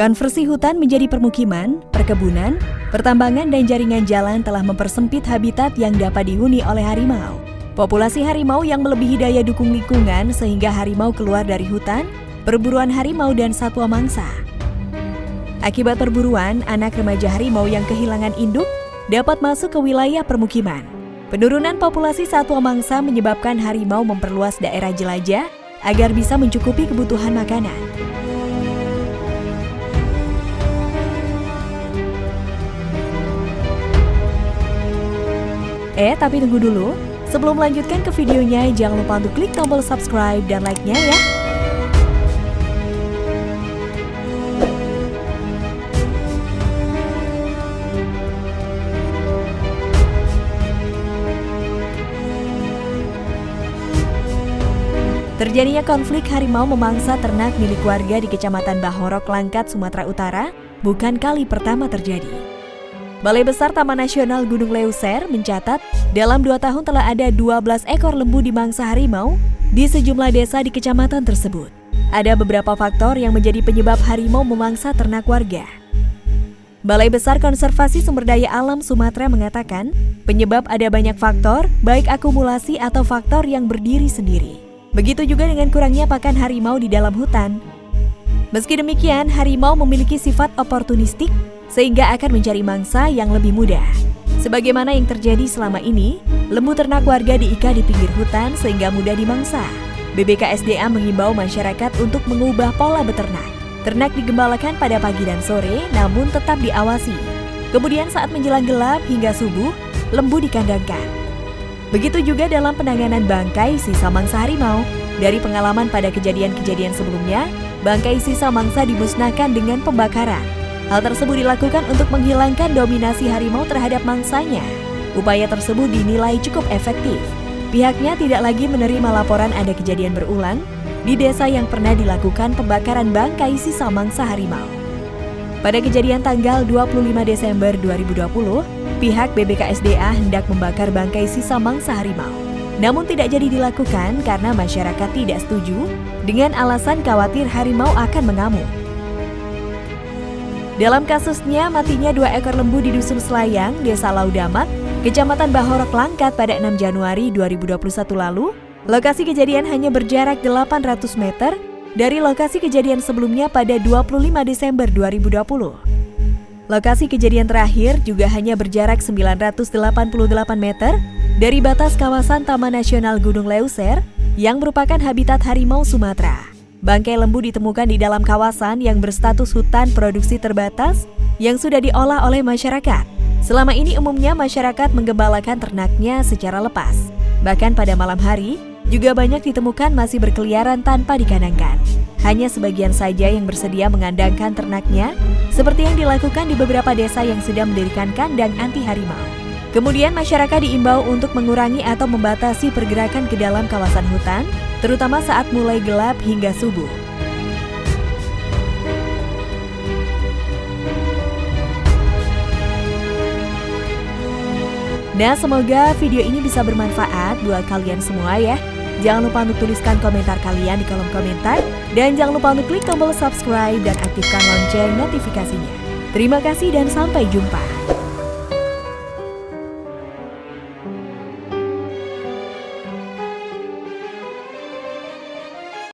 Konversi hutan menjadi permukiman, perkebunan, pertambangan dan jaringan jalan telah mempersempit habitat yang dapat dihuni oleh harimau. Populasi harimau yang melebihi daya dukung lingkungan sehingga harimau keluar dari hutan, perburuan harimau dan satwa mangsa. Akibat perburuan, anak remaja harimau yang kehilangan induk dapat masuk ke wilayah permukiman. Penurunan populasi satwa mangsa menyebabkan harimau memperluas daerah jelajah agar bisa mencukupi kebutuhan makanan. Eh, tapi tunggu dulu. Sebelum melanjutkan ke videonya, jangan lupa untuk klik tombol subscribe dan like-nya ya. Terjadinya konflik harimau memangsa ternak milik warga di Kecamatan Bahorok, Langkat, Sumatera Utara bukan kali pertama terjadi. Balai Besar Taman Nasional Gunung Leuser mencatat dalam dua tahun telah ada 12 ekor lembu di mangsa harimau di sejumlah desa di kecamatan tersebut. Ada beberapa faktor yang menjadi penyebab harimau memangsa ternak warga. Balai Besar Konservasi Sumber Daya Alam Sumatera mengatakan, penyebab ada banyak faktor, baik akumulasi atau faktor yang berdiri sendiri. Begitu juga dengan kurangnya pakan harimau di dalam hutan. Meski demikian, harimau memiliki sifat oportunistik sehingga akan mencari mangsa yang lebih mudah. Sebagaimana yang terjadi selama ini, lembu ternak warga diikat di pinggir hutan sehingga mudah dimangsa. BBKSDA mengimbau masyarakat untuk mengubah pola beternak. Ternak digembalakan pada pagi dan sore, namun tetap diawasi. Kemudian saat menjelang gelap hingga subuh, lembu dikandangkan. Begitu juga dalam penanganan bangkai sisa mangsa harimau. Dari pengalaman pada kejadian-kejadian sebelumnya, bangkai sisa mangsa dimusnahkan dengan pembakaran. Hal tersebut dilakukan untuk menghilangkan dominasi harimau terhadap mangsanya. Upaya tersebut dinilai cukup efektif. Pihaknya tidak lagi menerima laporan ada kejadian berulang di desa yang pernah dilakukan pembakaran bangkai sisa mangsa harimau. Pada kejadian tanggal 25 Desember 2020, pihak BBKSDA hendak membakar bangkai sisa mangsa harimau. Namun tidak jadi dilakukan karena masyarakat tidak setuju dengan alasan khawatir harimau akan mengamuk. Dalam kasusnya, matinya dua ekor lembu di Dusun Selayang, Desa Laudamak, Kecamatan Bahorok Langkat pada 6 Januari 2021 lalu, lokasi kejadian hanya berjarak 800 meter dari lokasi kejadian sebelumnya pada 25 Desember 2020. Lokasi kejadian terakhir juga hanya berjarak 988 meter dari batas kawasan Taman Nasional Gunung Leuser yang merupakan habitat harimau Sumatera. Bangkai lembu ditemukan di dalam kawasan yang berstatus hutan produksi terbatas yang sudah diolah oleh masyarakat. Selama ini umumnya masyarakat menggembalakan ternaknya secara lepas. Bahkan pada malam hari, juga banyak ditemukan masih berkeliaran tanpa dikandangkan. Hanya sebagian saja yang bersedia mengandangkan ternaknya, seperti yang dilakukan di beberapa desa yang sudah mendirikan kandang anti harimau. Kemudian masyarakat diimbau untuk mengurangi atau membatasi pergerakan ke dalam kawasan hutan, terutama saat mulai gelap hingga subuh. Nah, semoga video ini bisa bermanfaat buat kalian semua ya. Jangan lupa untuk tuliskan komentar kalian di kolom komentar. Dan jangan lupa untuk klik tombol subscribe dan aktifkan lonceng notifikasinya. Terima kasih dan sampai jumpa.